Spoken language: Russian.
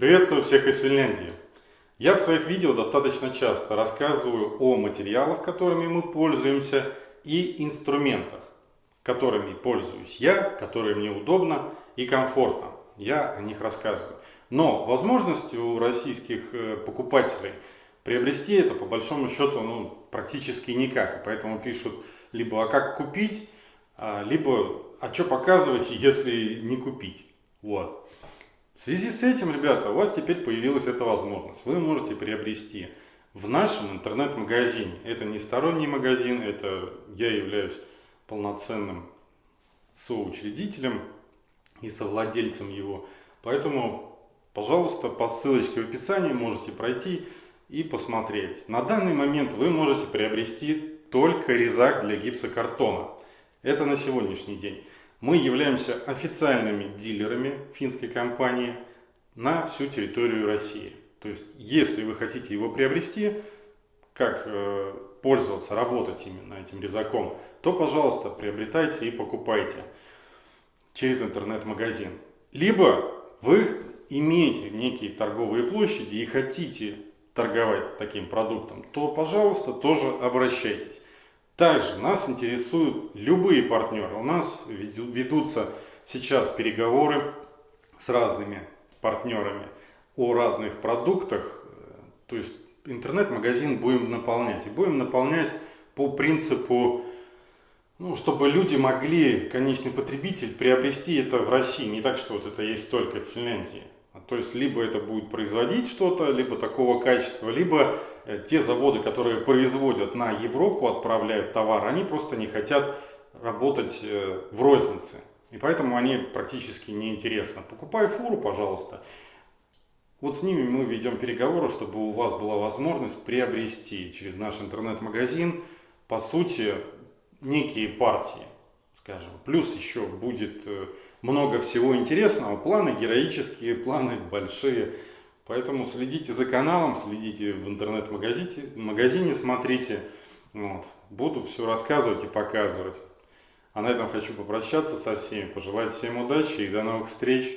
Приветствую всех из Финляндии. Я в своих видео достаточно часто рассказываю о материалах, которыми мы пользуемся, и инструментах, которыми пользуюсь я, которые мне удобно и комфортно. Я о них рассказываю. Но возможности у российских э, покупателей приобрести это по большому счету ну, практически никак. Поэтому пишут либо «а как купить?», а, либо «а что показывать, если не купить?». Вот. В связи с этим, ребята, у вас теперь появилась эта возможность. Вы можете приобрести в нашем интернет-магазине. Это не сторонний магазин, это я являюсь полноценным соучредителем и совладельцем его. Поэтому, пожалуйста, по ссылочке в описании можете пройти и посмотреть. На данный момент вы можете приобрести только резак для гипсокартона. Это на сегодняшний день. Мы являемся официальными дилерами финской компании на всю территорию России. То есть, если вы хотите его приобрести, как э, пользоваться, работать именно этим резаком, то, пожалуйста, приобретайте и покупайте через интернет-магазин. Либо вы имеете некие торговые площади и хотите торговать таким продуктом, то, пожалуйста, тоже обращайтесь. Также нас интересуют любые партнеры. У нас ведутся сейчас переговоры с разными партнерами о разных продуктах. То есть интернет-магазин будем наполнять. И будем наполнять по принципу, ну, чтобы люди могли, конечный потребитель, приобрести это в России. Не так, что вот это есть только в Финляндии. То есть, либо это будет производить что-то, либо такого качества, либо э, те заводы, которые производят на Европу, отправляют товар, они просто не хотят работать э, в рознице. И поэтому они практически неинтересны. Покупай фуру, пожалуйста. Вот с ними мы ведем переговоры, чтобы у вас была возможность приобрести через наш интернет-магазин, по сути, некие партии, скажем. Плюс еще будет э, много всего интересного. Планы героические, планы большие. Поэтому следите за каналом, следите в интернет-магазине, магазине смотрите. Вот. Буду все рассказывать и показывать. А на этом хочу попрощаться со всеми, пожелать всем удачи и до новых встреч.